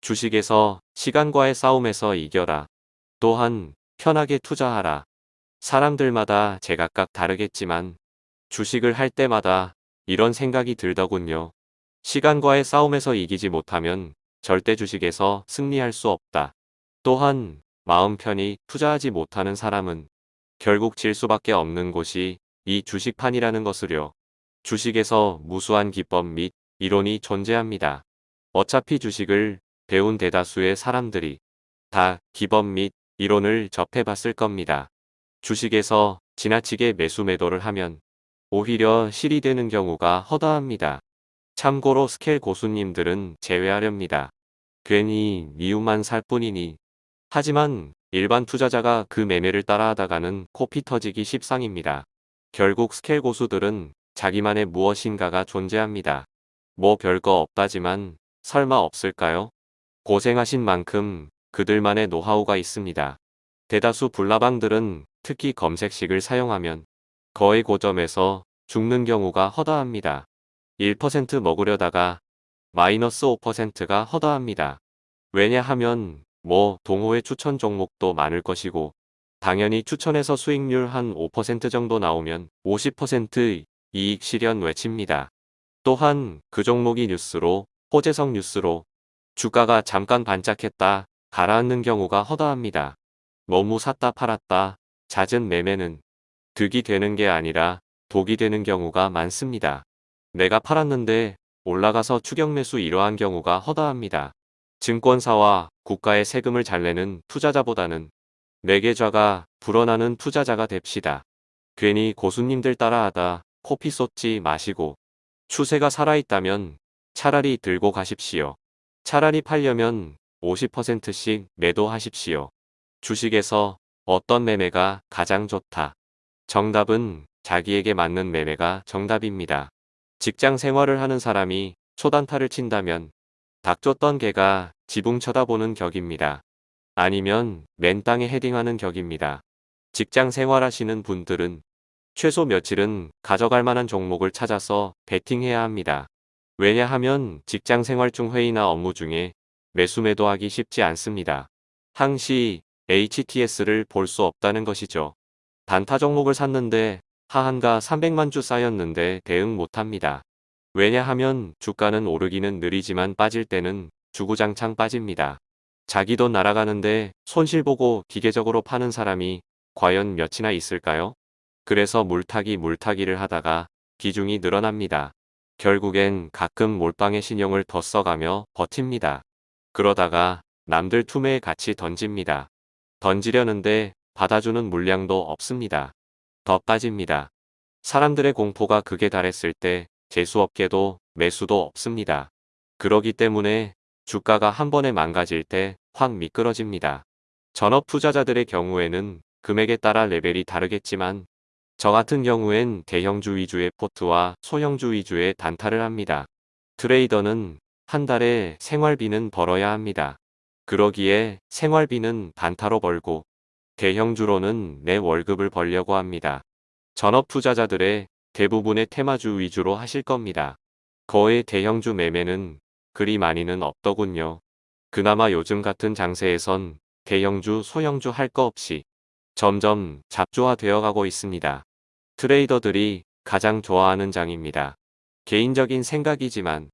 주식에서 시간과의 싸움에서 이겨라. 또한 편하게 투자하라. 사람들마다 제각각 다르겠지만 주식을 할 때마다 이런 생각이 들더군요. 시간과의 싸움에서 이기지 못하면 절대 주식에서 승리할 수 없다. 또한 마음 편히 투자하지 못하는 사람은 결국 질 수밖에 없는 곳이 이 주식판이라는 것을요. 주식에서 무수한 기법 및 이론이 존재합니다. 어차피 주식을 배운 대다수의 사람들이 다 기법 및 이론을 접해봤을 겁니다. 주식에서 지나치게 매수 매도를 하면 오히려 실이 되는 경우가 허다합니다. 참고로 스켈 고수님들은 제외하렵니다. 괜히 미움만 살 뿐이니. 하지만 일반 투자자가 그 매매를 따라하다가는 코피 터지기 십상입니다. 결국 스켈 고수들은 자기만의 무엇인가가 존재합니다. 뭐 별거 없다지만 설마 없을까요? 고생하신 만큼 그들만의 노하우가 있습니다. 대다수 불나방들은 특히 검색식을 사용하면 거의 고점에서 죽는 경우가 허다합니다. 1% 먹으려다가 마이너스 5%가 허다합니다. 왜냐하면 뭐 동호회 추천 종목도 많을 것이고 당연히 추천해서 수익률 한 5% 정도 나오면 50% 이익 실현 외칩니다. 또한 그 종목이 뉴스로 호재성 뉴스로 주가가 잠깐 반짝했다 가라앉는 경우가 허다합니다. 너무 샀다 팔았다 잦은 매매는 득이 되는 게 아니라 독이 되는 경우가 많습니다. 내가 팔았는데 올라가서 추격 매수 이러한 경우가 허다합니다. 증권사와 국가의 세금을 잘 내는 투자자보다는 매계좌가 불어나는 투자자가 됩시다. 괜히 고수님들 따라하다 코피 쏟지 마시고 추세가 살아있다면 차라리 들고 가십시오. 차라리 팔려면 50%씩 매도하십시오. 주식에서 어떤 매매가 가장 좋다. 정답은 자기에게 맞는 매매가 정답입니다. 직장 생활을 하는 사람이 초단타를 친다면 닥쳤던 개가 지붕 쳐다보는 격입니다. 아니면 맨 땅에 헤딩하는 격입니다. 직장 생활하시는 분들은 최소 며칠은 가져갈 만한 종목을 찾아서 베팅해야 합니다. 왜냐하면 직장 생활 중 회의나 업무 중에 매수 매도 하기 쉽지 않습니다. 항시 HTS를 볼 수 없다는 것이죠. 단타 종목을 샀는데 하한가 300만 주 쌓였는데 대응 못합니다. 왜냐하면 주가는 오르기는 느리지만 빠질 때는 주구장창 빠집니다. 자기 돈 날아가는데 손실 보고 기계적으로 파는 사람이 과연 몇이나 있을까요? 그래서 물타기 물타기를 하다가 비중이 늘어납니다. 결국엔 가끔 몰빵의 신용을 더 써가며 버팁니다. 그러다가 남들 투매에 같이 던집니다. 던지려는데 받아주는 물량도 없습니다. 더 빠집니다. 사람들의 공포가 극에 달했을 때 재수없게도 매수도 없습니다. 그러기 때문에 주가가 한 번에 망가질 때 확 미끄러집니다. 전업 투자자들의 경우에는 금액에 따라 레벨이 다르겠지만 저 같은 경우엔 대형주 위주의 포트와 소형주 위주의 단타를 합니다. 트레이더는 한 달에 생활비는 벌어야 합니다. 그러기에 생활비는 단타로 벌고 대형주로는 내 월급을 벌려고 합니다. 전업 투자자들의 대부분의 테마주 위주로 하실 겁니다. 거의 대형주 매매는 그리 많이는 없더군요. 그나마 요즘 같은 장세에선 대형주, 소형주 할 거 없이 점점 잡조화되어 가고 있습니다. 트레이더들이 가장 좋아하는 장입니다. 개인적인 생각이지만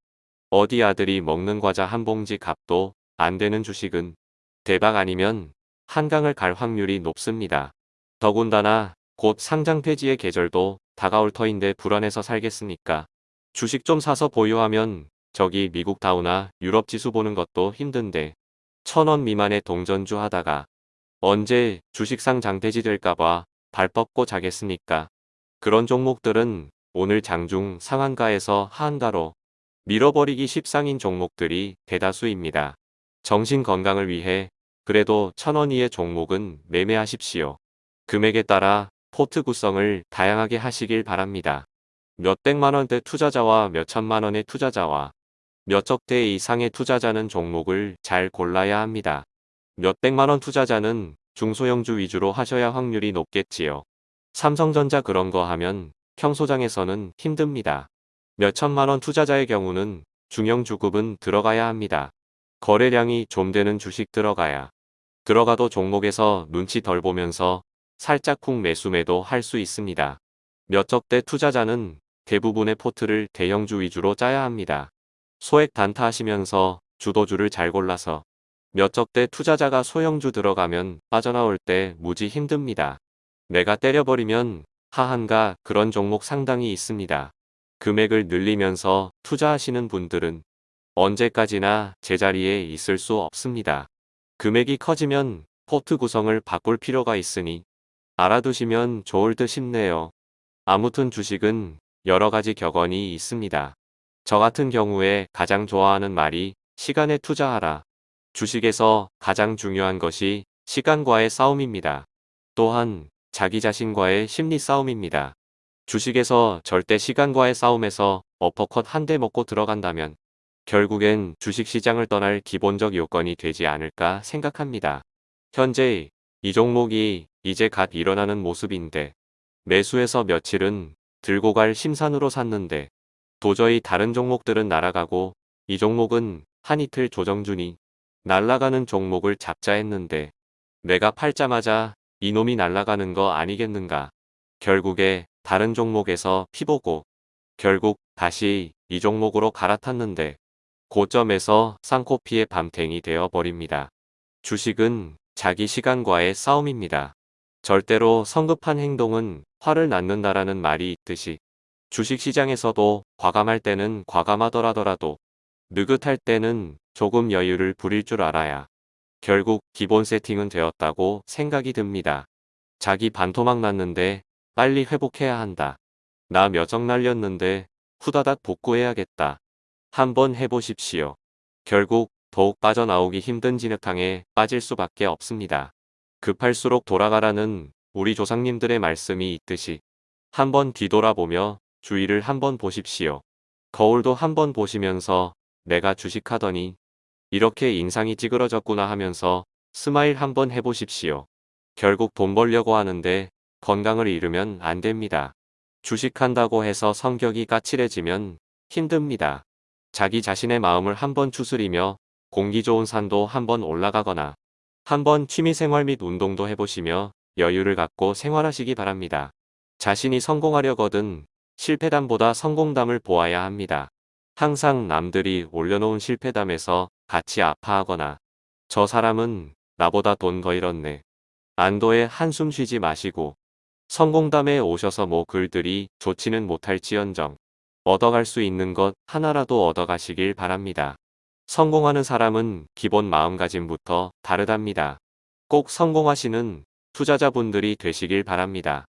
어디 아들이 먹는 과자 한 봉지 값도 안 되는 주식은 대박 아니면 한강을 갈 확률이 높습니다. 더군다나 곧 상장 폐지의 계절도 다가올 터인데 불안해서 살겠습니까? 주식 좀 사서 보유하면 저기 미국 다우나 유럽 지수 보는 것도 힘든데 천원 미만의 동전주 하다가 언제 주식상 장폐지 될까봐 발 뻗고 자겠습니까? 그런 종목들은 오늘 장중 상한가에서 하한가로 밀어버리기 십상인 종목들이 대다수입니다. 정신 건강을 위해 그래도 천원 이의 종목은 매매하십시오. 금액에 따라 포트 구성을 다양하게 하시길 바랍니다. 몇백만원대 투자자와 몇천만원의 투자자와 몇억 대 이상의 투자자는 종목을 잘 골라야 합니다. 몇백만원 투자자는 중소형주 위주로 하셔야 확률이 높겠지요. 삼성전자 그런 거 하면 평소장에서는 힘듭니다. 몇천만원 투자자의 경우는 중형주급은 들어가야 합니다. 거래량이 좀 되는 주식 들어가야. 들어가도 종목에서 눈치 덜 보면서 살짝 쿵 매수 매도 할 수 있습니다. 몇 적대 투자자는 대부분의 포트를 대형주 위주로 짜야 합니다. 소액 단타하시면서 주도주를 잘 골라서 몇 적대 투자자가 소형주 들어가면 빠져나올 때 무지 힘듭니다. 내가 때려버리면 하한가 그런 종목 상당히 있습니다. 금액을 늘리면서 투자하시는 분들은 언제까지나 제자리에 있을 수 없습니다. 금액이 커지면 포트 구성을 바꿀 필요가 있으니 알아두시면 좋을 듯 싶네요. 아무튼 주식은 여러 가지 격언이 있습니다. 저 같은 경우에 가장 좋아하는 말이 시간에 투자하라. 주식에서 가장 중요한 것이 시간과의 싸움입니다. 또한 자기 자신과의 심리 싸움입니다. 주식에서 절대 시간과의 싸움에서 어퍼컷 한 대 먹고 들어간다면 결국엔 주식시장을 떠날 기본적 요건이 되지 않을까 생각합니다. 현재 이 종목이 이제 갓 일어나는 모습인데 매수해서 며칠은 들고 갈 심산으로 샀는데 도저히 다른 종목들은 날아가고 이 종목은 한 이틀 조정 중이 날아가는 종목을 잡자 했는데 내가 팔자마자 이놈이 날아가는 거 아니겠는가. 결국에 다른 종목에서 피보고 결국 다시 이 종목으로 갈아탔는데 고점에서 쌍코피의 밤탱이 되어 버립니다. 주식은 자기 시간과의 싸움입니다. 절대로 성급한 행동은 화를 낳는다라는 말이 있듯이 주식시장에서도 과감할 때는 과감하더라더라도 느긋할 때는 조금 여유를 부릴 줄 알아야 결국 기본 세팅은 되었다고 생각이 듭니다. 자기 반토막 났는데 빨리 회복해야 한다. 나몇억 날렸는데 후다닥 복구해야겠다. 한번 해보십시오. 결국 더욱 빠져나오기 힘든 진흙탕에 빠질 수밖에 없습니다. 급할수록 돌아가라는 우리 조상님들의 말씀이 있듯이 한번 뒤돌아보며 주위를 한번 보십시오. 거울도 한번 보시면서 내가 주식하더니 이렇게 인상이 찌그러졌구나 하면서 smile 한번 해보십시오. 결국 돈 벌려고 하는데 건강을 잃으면 안 됩니다. 주식한다고 해서 성격이 까칠해지면 힘듭니다. 자기 자신의 마음을 한번 추스리며 공기 좋은 산도 한번 올라가거나 한번 취미생활 및 운동도 해보시며 여유를 갖고 생활하시기 바랍니다. 자신이 성공하려거든 실패담보다 성공담을 보아야 합니다. 항상 남들이 올려놓은 실패담에서 같이 아파하거나 저 사람은 나보다 돈 더 잃었네. 안도에 한숨 쉬지 마시고 성공담에 오셔서 뭐 글들이 좋지는 못할지언정 얻어갈 수 있는 것 하나라도 얻어가시길 바랍니다. 성공하는 사람은 기본 마음가짐부터 다르답니다. 꼭 성공하시는 투자자분들이 되시길 바랍니다.